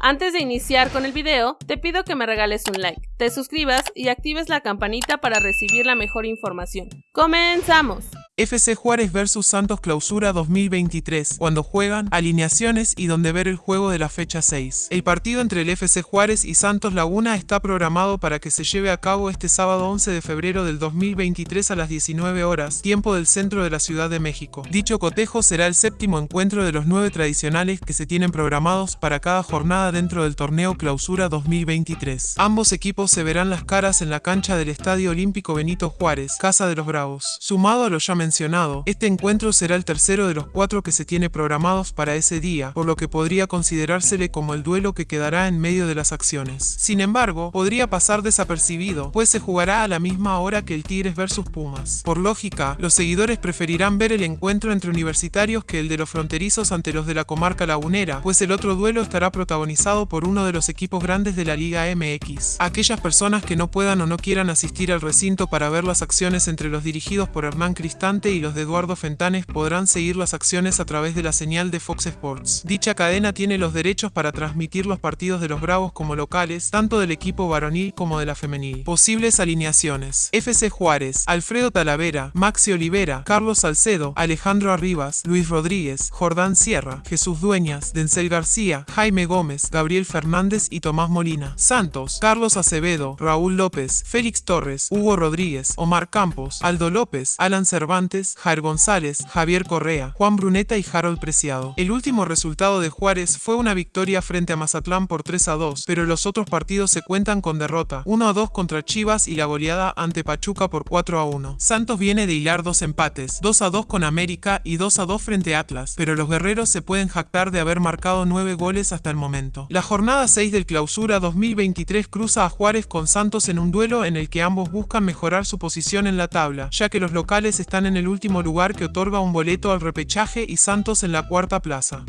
Antes de iniciar con el video, te pido que me regales un like, te suscribas y actives la campanita para recibir la mejor información. ¡Comenzamos! FC Juárez vs Santos Clausura 2023, cuando juegan, alineaciones y donde ver el juego de la fecha 6. El partido entre el FC Juárez y Santos Laguna está programado para que se lleve a cabo este sábado 11 de febrero del 2023 a las 19 horas, tiempo del centro de la Ciudad de México. Dicho cotejo será el séptimo encuentro de los nueve tradicionales que se tienen programados para cada jornada dentro del torneo Clausura 2023. Ambos equipos se verán las caras en la cancha del Estadio Olímpico Benito Juárez, Casa de los Bravos. Sumado a los ya este encuentro será el tercero de los cuatro que se tiene programados para ese día, por lo que podría considerársele como el duelo que quedará en medio de las acciones. Sin embargo, podría pasar desapercibido, pues se jugará a la misma hora que el Tigres vs Pumas. Por lógica, los seguidores preferirán ver el encuentro entre universitarios que el de los fronterizos ante los de la comarca lagunera, pues el otro duelo estará protagonizado por uno de los equipos grandes de la Liga MX. Aquellas personas que no puedan o no quieran asistir al recinto para ver las acciones entre los dirigidos por Hernán Y los de Eduardo Fentanes podrán seguir las acciones a través de la señal de Fox Sports. Dicha cadena tiene los derechos para transmitir los partidos de los Bravos como locales, tanto del equipo varonil como de la femenil. Posibles alineaciones. FC Juárez, Alfredo Talavera, Maxi Olivera, Carlos Salcedo, Alejandro Arribas, Luis Rodríguez, Jordán Sierra, Jesús Dueñas, Denzel García, Jaime Gómez, Gabriel Fernández y Tomás Molina. Santos, Carlos Acevedo, Raúl López, Félix Torres, Hugo Rodríguez, Omar Campos, Aldo López, Alan Cervantes, Jair González, Javier Correa, Juan Bruneta y Harold Preciado. El último resultado de Juárez fue una victoria frente a Mazatlán por 3 a 2, pero los otros partidos se cuentan con derrota, 1 a 2 contra Chivas y la goleada ante Pachuca por 4 a 1. Santos viene de hilar dos empates, 2 a 2 con América y 2 a 2 frente a Atlas, pero los guerreros se pueden jactar de haber marcado 9 goles hasta el momento. La jornada 6 del clausura 2023 cruza a Juárez con Santos en un duelo en el que ambos buscan mejorar su posición en la tabla, ya que los locales están en el último lugar que otorga un boleto al repechaje y Santos en la cuarta plaza.